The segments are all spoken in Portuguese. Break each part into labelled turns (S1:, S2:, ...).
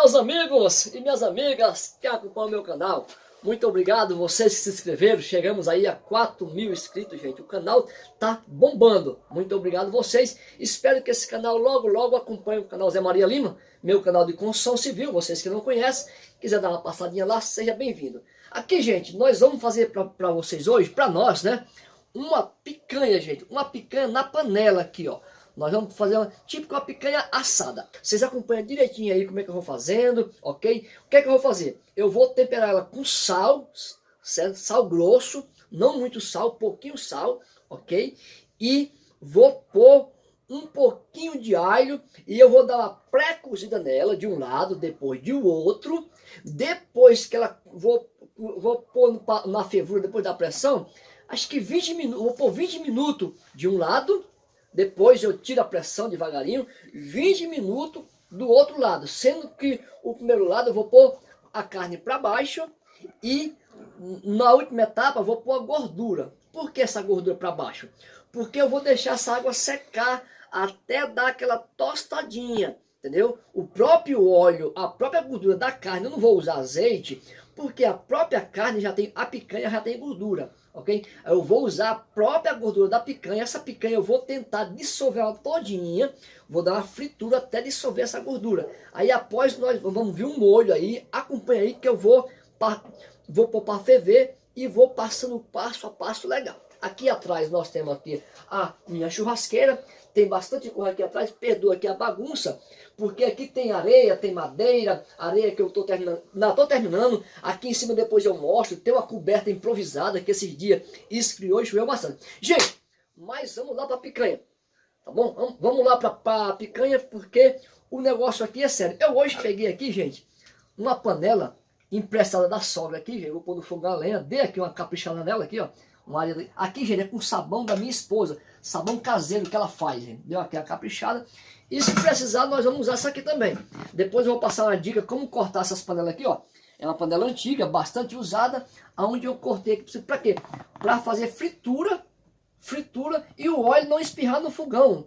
S1: meus amigos e minhas amigas que acompanham o meu canal. Muito obrigado vocês que se inscreveram. Chegamos aí a 4 mil inscritos, gente. O canal tá bombando. Muito obrigado vocês. Espero que esse canal logo, logo acompanhe o canal Zé Maria Lima, meu canal de construção civil. Vocês que não conhecem, quiser dar uma passadinha lá, seja bem-vindo. Aqui, gente, nós vamos fazer para vocês hoje, para nós, né? Uma picanha, gente. Uma picanha na panela aqui, ó. Nós vamos fazer uma, tipo uma picanha assada. Vocês acompanham direitinho aí como é que eu vou fazendo, ok? O que é que eu vou fazer? Eu vou temperar ela com sal, certo? sal grosso, não muito sal, pouquinho sal, ok? E vou pôr um pouquinho de alho e eu vou dar uma pré-cozida nela de um lado, depois de outro. Depois que ela, vou, vou pôr na fervura, depois da pressão, acho que 20 minutos, vou pôr 20 minutos de um lado depois eu tiro a pressão devagarinho, 20 minutos do outro lado. Sendo que o primeiro lado eu vou pôr a carne para baixo e na última etapa eu vou pôr a gordura. Por que essa gordura para baixo? Porque eu vou deixar essa água secar até dar aquela tostadinha, entendeu? O próprio óleo, a própria gordura da carne, eu não vou usar azeite, porque a própria carne já tem, a picanha já tem gordura ok? Eu vou usar a própria gordura da picanha, essa picanha eu vou tentar dissolver ela todinha, vou dar uma fritura até dissolver essa gordura. Aí após nós vamos ver um molho aí, acompanha aí que eu vou, vou pôr para ferver e vou passando passo a passo legal. Aqui atrás nós temos aqui a minha churrasqueira, tem bastante coisa aqui atrás, perdoa aqui a bagunça, porque aqui tem areia, tem madeira, areia que eu estou terminando, não, estou terminando, aqui em cima depois eu mostro, tem uma coberta improvisada que esses dias esfriou e choveu bastante. Gente, mas vamos lá para a picanha, tá bom? Vamos lá para a picanha, porque o negócio aqui é sério. Eu hoje peguei aqui, gente, uma panela emprestada da sogra aqui, gente, vou pôr no fogo a lenha, dei aqui uma caprichada nela aqui, ó, aqui, gente, é com sabão da minha esposa, sabão caseiro que ela faz, gente, deu aqui a caprichada, e se precisar, nós vamos usar essa aqui também. Depois eu vou passar uma dica como cortar essas panelas aqui, ó. É uma panela antiga, bastante usada, aonde eu cortei aqui. Para quê? Para fazer fritura, fritura e o óleo não espirrar no fogão.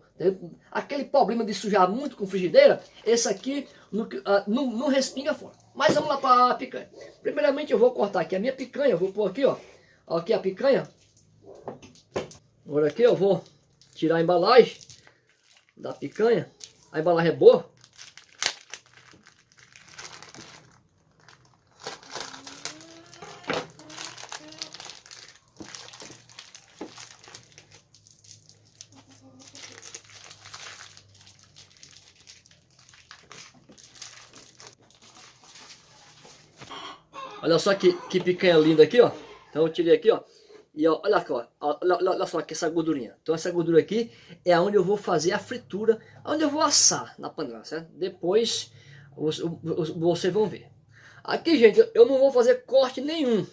S1: Aquele problema de sujar muito com frigideira, esse aqui não, uh, não, não respinga fora. Mas vamos lá para a picanha. Primeiramente eu vou cortar aqui a minha picanha, eu vou pôr aqui, ó. Aqui a picanha. Agora aqui eu vou tirar a embalagem da picanha. A embalagem é boa. Olha só que, que picanha linda aqui, ó. Então eu tirei aqui, ó. E ó, olha, ó, olha, olha só aqui essa gordurinha. Então essa gordura aqui é onde eu vou fazer a fritura, onde eu vou assar na panela, certo? Depois vocês vão ver. Aqui, gente, eu não vou fazer corte nenhum.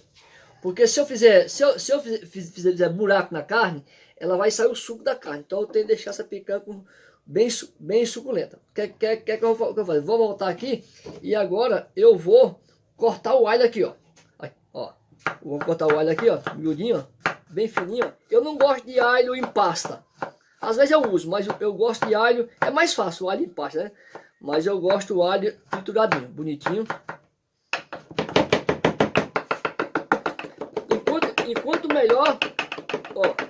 S1: Porque se eu fizer, se eu, se eu fizer, fizer buraco na carne, ela vai sair o suco da carne. Então eu tenho que deixar essa picanha com, bem, bem suculenta. O que, que, que, que eu vou fazer? Vou voltar aqui e agora eu vou cortar o alho aqui, ó. Vou cortar o alho aqui, ó, miudinho, ó, bem fininho. Ó. Eu não gosto de alho em pasta. Às vezes eu uso, mas eu, gosto de alho, é mais fácil o alho em pasta, né? Mas eu gosto do alho trituradinho, bonitinho. Enquanto, enquanto melhor, ó,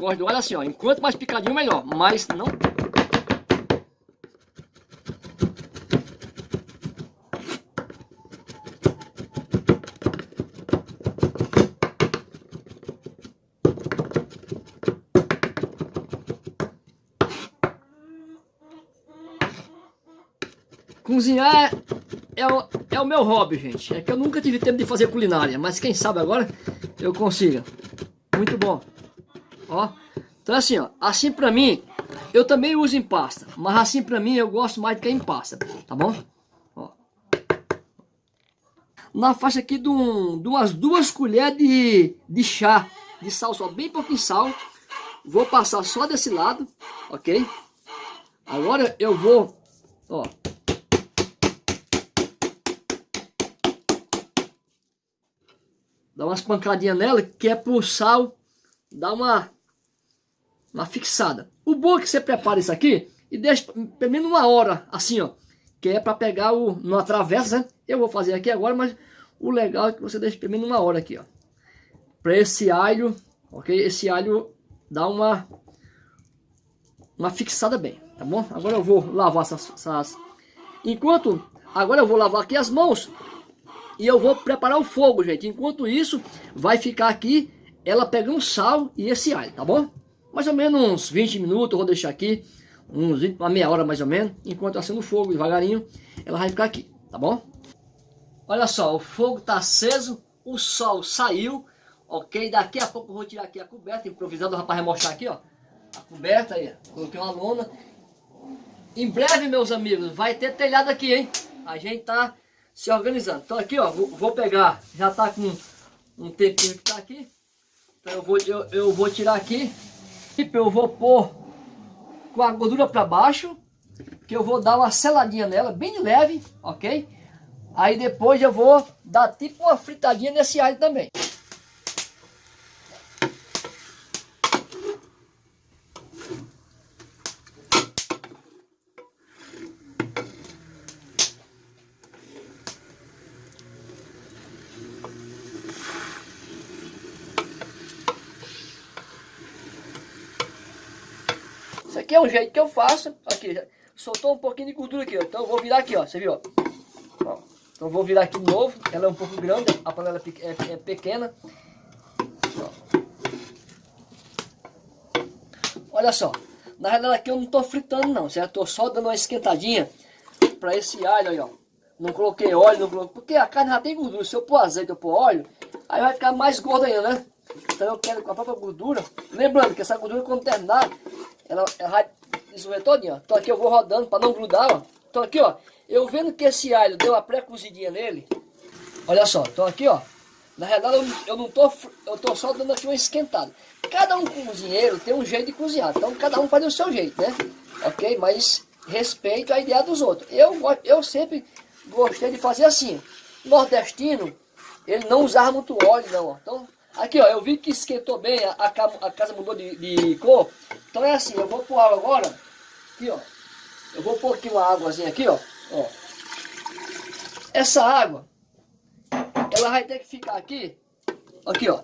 S1: gosto do alho assim, ó. Enquanto mais picadinho, melhor. Mas não... Cozinhar é, é, o, é o meu hobby, gente. É que eu nunca tive tempo de fazer culinária. Mas quem sabe agora eu consiga. Muito bom. Ó. Então assim, ó. Assim pra mim, eu também uso em pasta. Mas assim pra mim, eu gosto mais do que em pasta. Tá bom? Ó. na faixa aqui de, um, de umas duas colheres de, de chá de sal, só bem pouquinho sal. Vou passar só desse lado, ok? Agora eu vou, ó. Dar umas pancadinhas nela, que é pro sal dar uma, uma fixada. O bom é que você prepara isso aqui e deixa pelo menos uma hora, assim, ó. Que é para pegar o, numa travessa, né? Eu vou fazer aqui agora, mas o legal é que você deixa pelo menos uma hora aqui, ó. Para esse alho, ok? Esse alho dá uma, uma fixada bem, tá bom? Agora eu vou lavar essas, essas... Enquanto, agora eu vou lavar aqui as mãos e eu vou preparar o fogo, gente. Enquanto isso, vai ficar aqui ela pegando sal e esse alho, tá bom? Mais ou menos uns 20 minutos, vou deixar aqui uns 20, uma meia hora mais ou menos, enquanto acendo o fogo devagarinho, ela vai ficar aqui, tá bom? Olha só, o fogo está aceso, o sol saiu, ok? Daqui a pouco eu vou tirar aqui a coberta, improvisando, o rapaz vai mostrar aqui, ó, a coberta aí, coloquei uma lona. Em breve, meus amigos, vai ter telhado aqui, hein? A gente tá se organizando. Então aqui, ó, vou, vou pegar, já tá com um tempinho que tá aqui, então eu vou, eu, eu vou tirar aqui, eu vou pôr com a gordura para baixo, que eu vou dar uma seladinha nela, bem leve, ok? Aí depois eu vou dar tipo uma fritadinha nesse alho também. aqui um jeito que eu faço. Aqui, soltou um pouquinho de gordura aqui, ó. Então eu vou virar aqui, ó. Você viu, ó. ó. Então eu vou virar aqui de novo. Ela é um pouco grande, a panela é, é, é pequena. Ó. Olha só. Na realidade aqui eu não tô fritando não, certo? Tô só dando uma esquentadinha para esse alho aí, ó. Não coloquei óleo, não coloquei... Porque a carne já tem gordura. Se eu pôr azeite, eu pôr óleo, aí vai ficar mais gordo ainda, né? Então eu quero com a própria gordura. Lembrando que essa gordura quando terminar, ela, vai dissolver todinha, ó. Então aqui eu vou rodando para não grudar, ó. Então aqui, ó, eu vendo que esse alho deu uma pré-cozidinha nele. Olha só, então aqui, ó. Na realidade eu, eu não tô, eu tô só dando aqui uma esquentada. Cada um cozinheiro tem um jeito de cozinhar, então cada um faz o seu jeito, né? Ok? Mas respeito a ideia dos outros. Eu, eu sempre gostei de fazer assim. Nordestino, ele não usava muito óleo, não, ó. Então, aqui, ó, eu vi que esquentou bem, a, a casa mudou de, de cor. Então é assim, eu vou pôr água agora, aqui ó, eu vou pôr aqui uma águazinha aqui ó, ó. Essa água, ela vai ter que ficar aqui, aqui ó,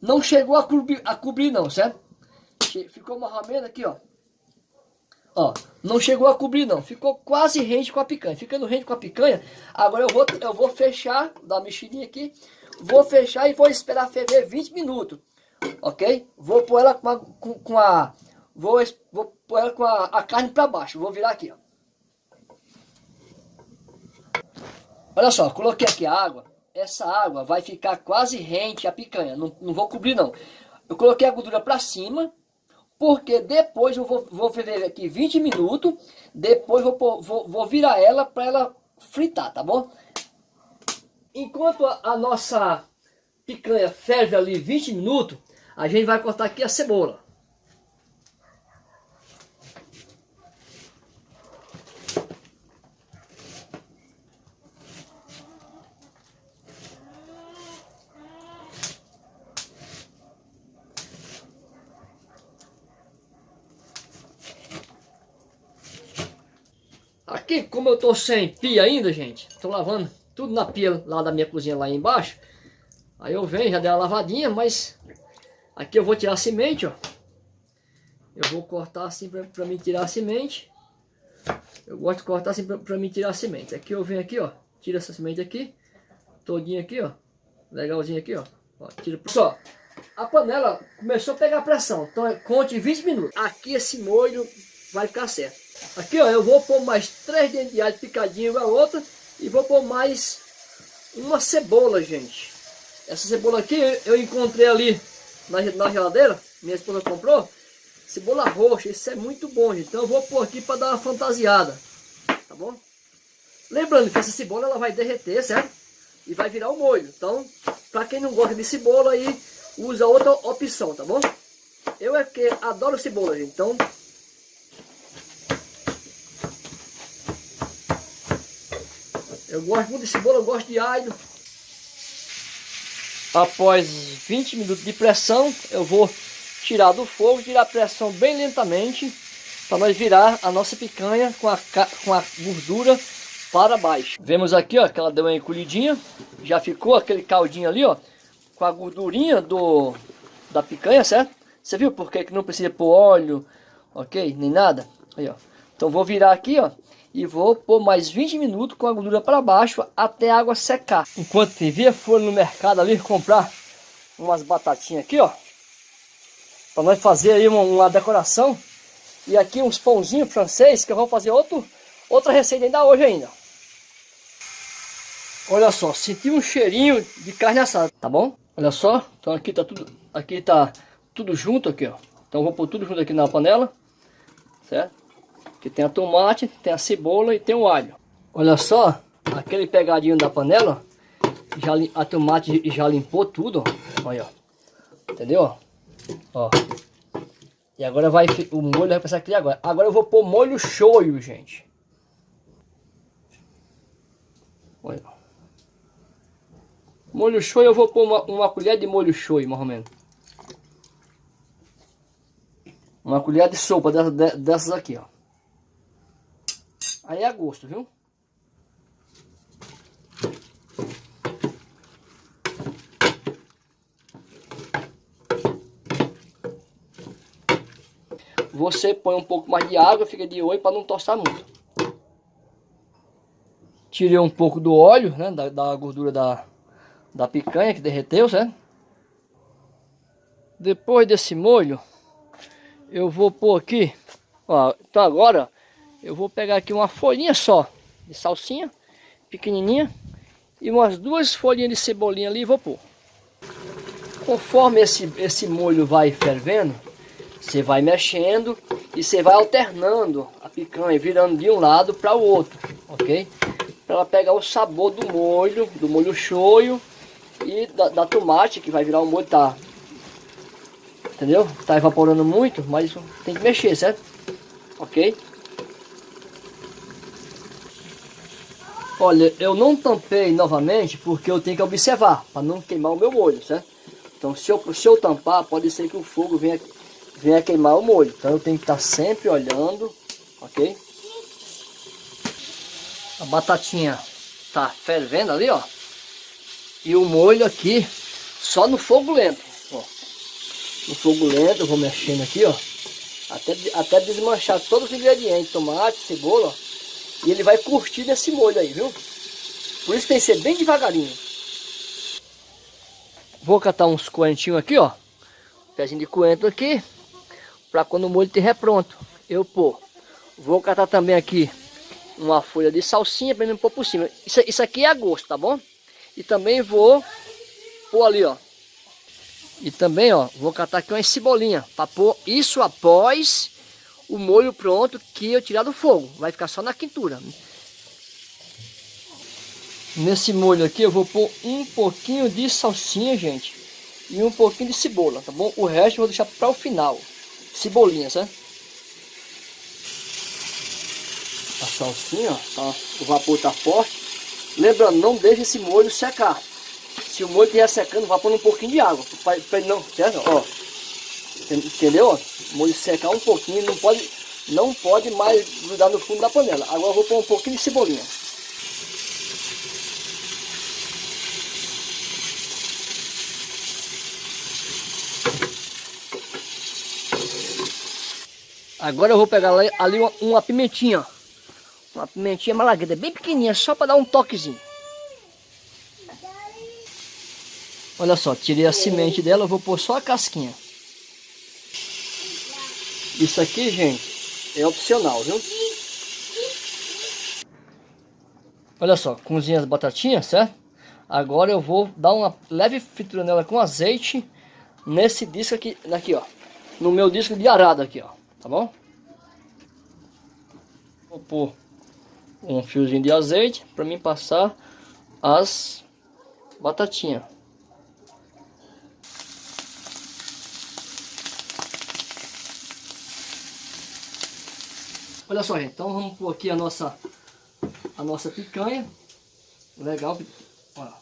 S1: não chegou a cobrir, a cobrir não, certo? Ficou uma ramena aqui ó, ó, não chegou a cobrir não, ficou quase rente com a picanha, ficando rente com a picanha, agora eu vou, eu vou fechar, dar uma mexidinha aqui, vou fechar e vou esperar ferver 20 minutos ok? Vou pôr ela com a, com, com a vou, vou pôr ela com a, a carne para baixo, vou virar aqui, ó. Olha só, coloquei aqui a água, essa água vai ficar quase rente a picanha, não, não vou cobrir não. Eu coloquei a gordura para cima, porque depois eu vou, vou ferver aqui 20 minutos, depois vou, vou, vou virar ela para ela fritar, tá bom? Enquanto a, a nossa picanha ferve ali 20 minutos, a gente vai cortar aqui a cebola. Aqui, como eu tô sem pia ainda, gente, tô lavando tudo na pia lá da minha cozinha lá embaixo. Aí eu venho, já dei uma lavadinha, mas Aqui eu vou tirar a semente, ó. Eu vou cortar assim para me tirar a semente. Eu gosto de cortar assim para me tirar a semente. Aqui eu venho aqui, ó. Tira essa semente aqui. Todinha aqui, ó. Legalzinho aqui, ó. ó tira. Só, a panela começou a pegar pressão. Então é, conte 20 minutos. Aqui esse molho vai ficar certo. Aqui, ó. Eu vou pôr mais três dentes de alho picadinho a outra. E vou pôr mais uma cebola, gente. Essa cebola aqui eu encontrei ali na, na geladeira, minha esposa comprou, cebola roxa, isso é muito bom, gente. Então eu vou pôr aqui para dar uma fantasiada, tá bom? Lembrando que essa cebola ela vai derreter, certo? e vai virar o molho. Então, para quem não gosta de cebola aí, usa outra opção, tá bom? Eu é que adoro cebola, gente. Então, eu gosto muito de cebola, eu gosto de alho. Após 20 minutos de pressão, eu vou tirar do fogo, tirar a pressão bem lentamente, para nós virar a nossa picanha com a, com a gordura para baixo. Vemos aqui, ó, que ela deu uma encolhidinha, já ficou aquele caldinho ali, ó, com a gordurinha do, da picanha, certo? Você viu por que não precisa pôr óleo, ok? Nem nada? Aí, ó. Então vou virar aqui, ó, e vou pôr mais 20 minutos com a gordura para baixo até a água secar. Enquanto via for no mercado ali comprar umas batatinhas aqui, ó, para nós fazer aí uma, uma, decoração. E aqui uns pãozinhos francês que eu vou fazer outro, outra receita ainda hoje ainda. Olha só, senti um cheirinho de carne assada, tá bom? Olha só, então aqui tá tudo, aqui tá tudo junto aqui, ó. Então vou pôr tudo junto aqui na panela, certo? Que tem a tomate, tem a cebola e tem o alho. Olha só, aquele pegadinho da panela, já a tomate já limpou tudo, ó. Olha, ó. Entendeu? Ó. E agora vai o molho vai passar aqui agora. Agora eu vou pôr molho shoyu, gente. Olha. Molho shoyu eu vou pôr uma, uma colher de molho shoyu, mais ou menos. Uma colher de sopa dessas aqui, ó. Aí é a gosto, viu? Você põe um pouco mais de água, fica de olho para não tostar muito. Tirei um pouco do óleo, né, da, da gordura da, da picanha que derreteu, certo? Depois desse molho, eu vou pôr aqui, ó, então agora eu vou pegar aqui uma folhinha só de salsinha, pequenininha, e umas duas folhinhas de cebolinha ali e vou pôr. Conforme esse, esse molho vai fervendo, você vai mexendo e você vai alternando a picanha, virando de um lado para o outro, ok? Para ela pegar o sabor do molho, do molho shoyu e da, da tomate, que vai virar o molho, tá? Entendeu? Tá evaporando muito, mas tem que mexer, certo? Ok? Olha, eu não tampei novamente porque eu tenho que observar, para não queimar o meu molho, certo? Então se eu, se eu tampar, pode ser que o fogo venha, venha queimar o molho. Então eu tenho que estar sempre olhando, ok? A batatinha tá fervendo ali, ó. E o molho aqui, só no fogo lento. Ó. No fogo lento, eu vou mexendo aqui, ó. Até, até desmanchar todos os ingredientes, tomate, cebola, ó. E ele vai curtir nesse molho aí, viu? Por isso tem que ser bem devagarinho. Vou catar uns coentinhos aqui, ó. Pezinho de coentro aqui. Pra quando o molho estiver pronto, eu pôr. Vou catar também aqui uma folha de salsinha para mim pôr por cima. Isso, isso aqui é a gosto, tá bom? E também vou pôr ali, ó. E também, ó, vou catar aqui uma cebolinha para pôr isso após o molho pronto que eu tirar do fogo. Vai ficar só na quintura. Nesse molho aqui eu vou pôr um pouquinho de salsinha, gente. E um pouquinho de cebola, tá bom? O resto eu vou deixar para o final. Cebolinha, certo? A salsinha, o vapor tá forte. Lembrando, não deixe esse molho secar. Se o molho estiver secando, vá pôr um pouquinho de água. Para não, certo? Ó, entendeu? Molho secar um pouquinho, não pode, não pode mais grudar no fundo da panela. Agora vou pôr um pouquinho de cebolinha. Agora eu vou pegar ali uma, uma pimentinha, uma pimentinha malagueta, bem pequenininha, só para dar um toquezinho. Olha só, tirei a semente dela, eu vou pôr só a casquinha. Isso aqui, gente, é opcional, viu? Olha só, cozinha as batatinhas, certo? Agora eu vou dar uma leve fritura nela com azeite nesse disco aqui, aqui ó. No meu disco de arado aqui, ó. Tá bom? Vou pôr um fiozinho de azeite para mim passar as batatinha. Olha só, gente. Então vamos pôr aqui a nossa, a nossa picanha. Legal. Olha,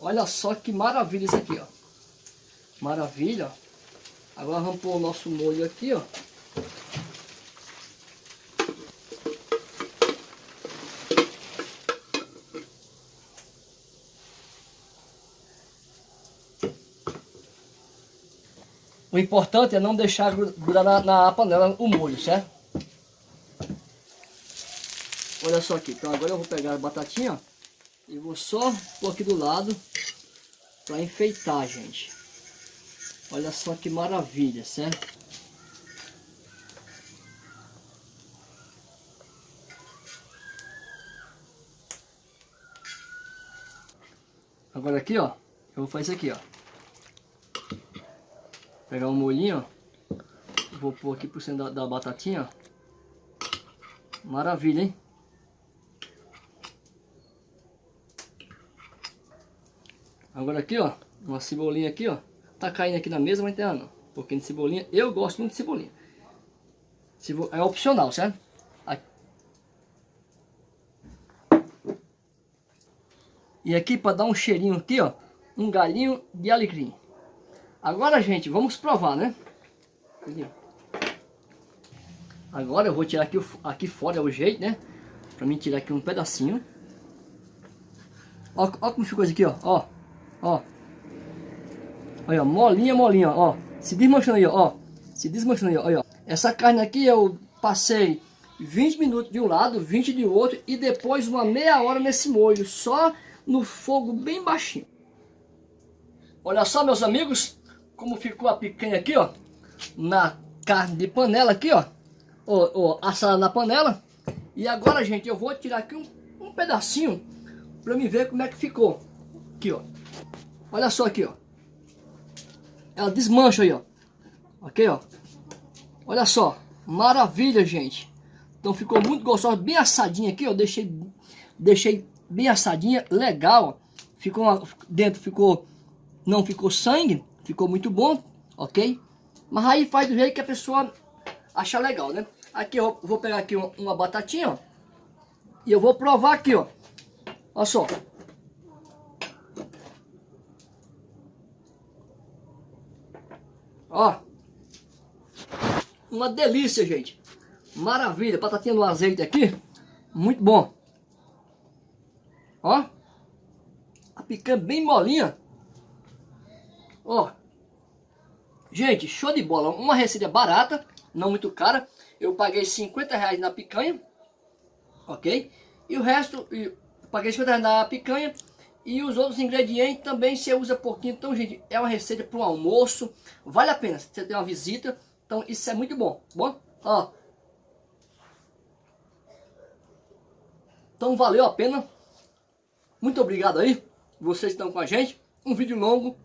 S1: olha só que maravilha isso aqui, ó. Maravilha. Agora vamos pôr o nosso molho aqui, ó. O importante é não deixar grudar na, na panela o molho, certo? Olha só aqui, então agora eu vou pegar a batatinha e vou só pôr aqui do lado para enfeitar, gente. Olha só que maravilha, certo? Agora aqui, ó, eu vou fazer isso aqui, ó. Pegar um molhinho, ó. Vou pôr aqui por cima da, da batatinha, ó. Maravilha, hein? Agora aqui, ó, uma cebolinha aqui, ó. Tá caindo aqui na mesa, mas tem não. Um pouquinho de cebolinha. Eu gosto muito de cebolinha. É opcional, certo? Aqui. E aqui para dar um cheirinho aqui, ó. Um galinho de alecrim. Agora, gente, vamos provar, né? Agora eu vou tirar aqui, aqui fora, é o jeito, né? Pra mim tirar aqui um pedacinho. Ó, ó como ficou isso aqui, ó. Ó, ó. Olha, molinha, molinha, ó. Se desmanchando aí, ó. Se desmanchando aí, ó. Olha, ó. Essa carne aqui eu passei 20 minutos de um lado, 20 de outro. E depois uma meia hora nesse molho. Só no fogo bem baixinho. Olha só, meus amigos como ficou a picanha aqui, ó, na carne de panela aqui, ó, ó, ó assada na panela. E agora, gente, eu vou tirar aqui um, um pedacinho para me ver como é que ficou. Aqui, ó. Olha só aqui, ó. Ela desmancha aí, ó. Ok, ó. Olha só. Maravilha, gente. Então ficou muito gostoso, bem assadinha aqui, ó. Deixei, deixei bem assadinha, legal. Ficou uma, dentro ficou, não ficou sangue. Ficou muito bom, ok? Mas aí faz do jeito que a pessoa acha legal, né? Aqui eu vou pegar aqui uma, uma batatinha, ó. E eu vou provar aqui, ó. Olha só. Ó. Uma delícia, gente. Maravilha. Batatinha no azeite aqui. Muito bom. Ó. A picanha bem molinha. Ó. Gente, show de bola. Uma receita barata, não muito cara. Eu paguei 50 reais na picanha. Ok? E o resto, eu paguei 50 reais na picanha. E os outros ingredientes também você usa pouquinho. Então, gente, é uma receita para um almoço. Vale a pena. Você tem uma visita. Então, isso é muito bom. Bom? Ó. Então, valeu a pena. Muito obrigado aí. Vocês estão com a gente. Um vídeo longo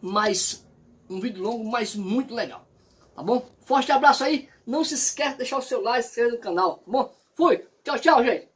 S1: mas um vídeo longo, mas muito legal. Tá bom? Forte abraço aí. Não se esqueça de deixar o seu like se inscrever no canal. Tá bom? Fui. Tchau, tchau, gente.